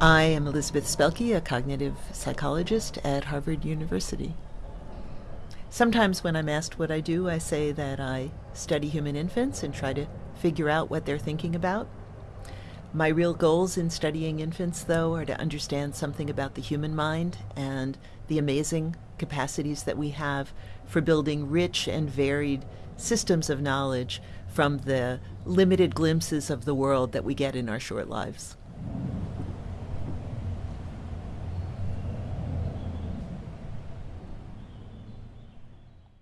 I am Elizabeth Spelke, a cognitive psychologist at Harvard University. Sometimes when I'm asked what I do, I say that I study human infants and try to figure out what they're thinking about. My real goals in studying infants, though, are to understand something about the human mind and the amazing capacities that we have for building rich and varied systems of knowledge from the limited glimpses of the world that we get in our short lives.